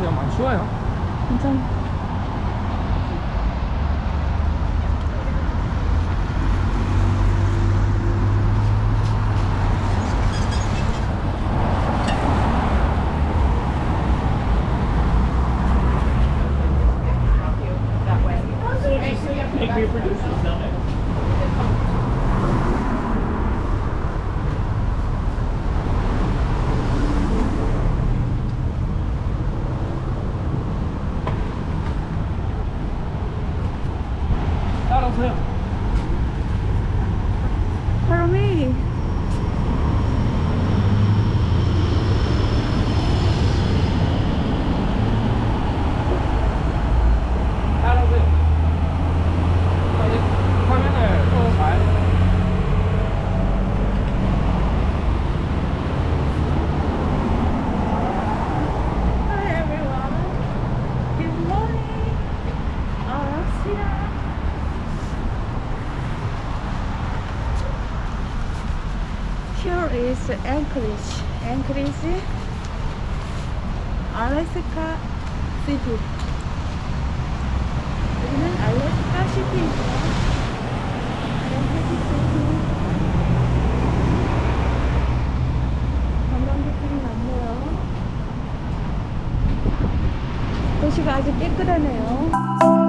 그냥 많이 쉬워요. 괜찮아. 따라오세요. Here is Anchorage. Anchorage, Alaska City. 여기는 알래스카. 알래스카 시티. 많네요. 도시가 아주 깨끗하네요.